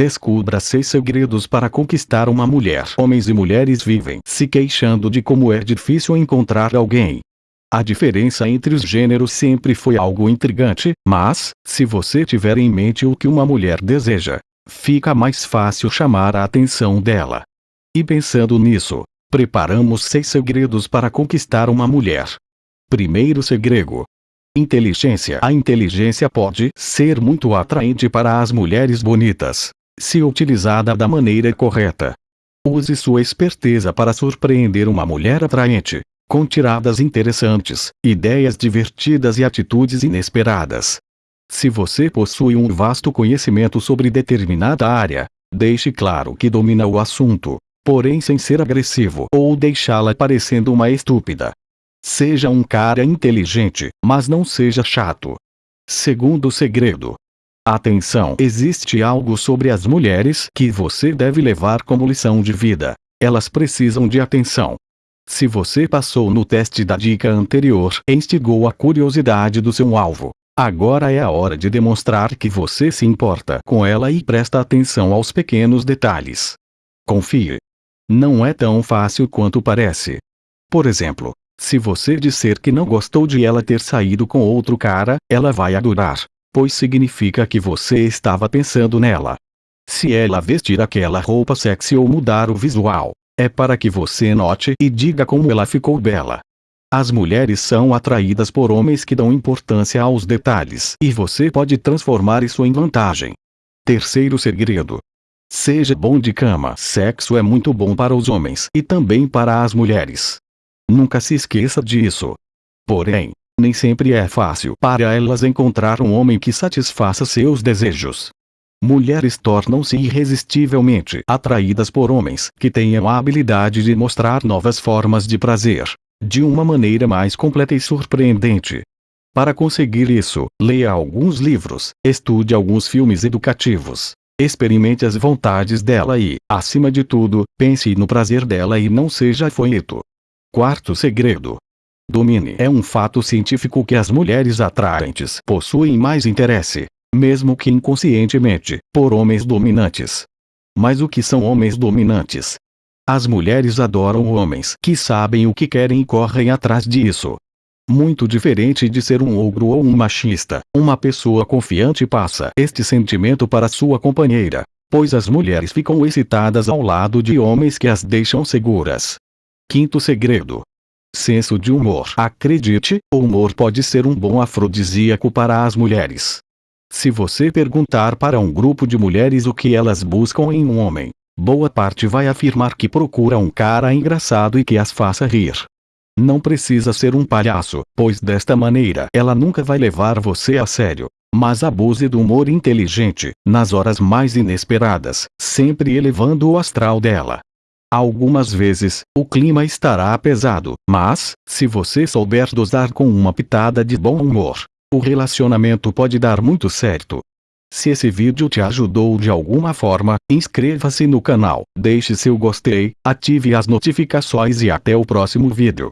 Descubra seis segredos para conquistar uma mulher. Homens e mulheres vivem se queixando de como é difícil encontrar alguém. A diferença entre os gêneros sempre foi algo intrigante, mas, se você tiver em mente o que uma mulher deseja, fica mais fácil chamar a atenção dela. E pensando nisso, preparamos seis segredos para conquistar uma mulher. Primeiro segredo. Inteligência. A inteligência pode ser muito atraente para as mulheres bonitas se utilizada da maneira correta. Use sua esperteza para surpreender uma mulher atraente, com tiradas interessantes, ideias divertidas e atitudes inesperadas. Se você possui um vasto conhecimento sobre determinada área, deixe claro que domina o assunto, porém sem ser agressivo ou deixá-la parecendo uma estúpida. Seja um cara inteligente, mas não seja chato. Segundo segredo, Atenção! Existe algo sobre as mulheres que você deve levar como lição de vida. Elas precisam de atenção. Se você passou no teste da dica anterior e instigou a curiosidade do seu alvo, agora é a hora de demonstrar que você se importa com ela e presta atenção aos pequenos detalhes. Confie. Não é tão fácil quanto parece. Por exemplo, se você disser que não gostou de ela ter saído com outro cara, ela vai adorar pois significa que você estava pensando nela. Se ela vestir aquela roupa sexy ou mudar o visual, é para que você note e diga como ela ficou bela. As mulheres são atraídas por homens que dão importância aos detalhes e você pode transformar isso em vantagem. Terceiro segredo. Seja bom de cama. Sexo é muito bom para os homens e também para as mulheres. Nunca se esqueça disso. Porém, nem sempre é fácil para elas encontrar um homem que satisfaça seus desejos. Mulheres tornam-se irresistivelmente atraídas por homens que tenham a habilidade de mostrar novas formas de prazer, de uma maneira mais completa e surpreendente. Para conseguir isso, leia alguns livros, estude alguns filmes educativos, experimente as vontades dela e, acima de tudo, pense no prazer dela e não seja folheto. Quarto segredo: domine. É um fato científico que as mulheres atraentes possuem mais interesse, mesmo que inconscientemente, por homens dominantes. Mas o que são homens dominantes? As mulheres adoram homens que sabem o que querem e correm atrás disso. Muito diferente de ser um ogro ou um machista, uma pessoa confiante passa este sentimento para sua companheira, pois as mulheres ficam excitadas ao lado de homens que as deixam seguras. Quinto segredo: Senso de humor. Acredite, o humor pode ser um bom afrodisíaco para as mulheres. Se você perguntar para um grupo de mulheres o que elas buscam em um homem, boa parte vai afirmar que procura um cara engraçado e que as faça rir. Não precisa ser um palhaço, pois desta maneira ela nunca vai levar você a sério. Mas abuse do humor inteligente, nas horas mais inesperadas, sempre elevando o astral dela. Algumas vezes, o clima estará pesado, mas, se você souber dosar com uma pitada de bom humor, o relacionamento pode dar muito certo. Se esse vídeo te ajudou de alguma forma, inscreva-se no canal, deixe seu gostei, ative as notificações e até o próximo vídeo.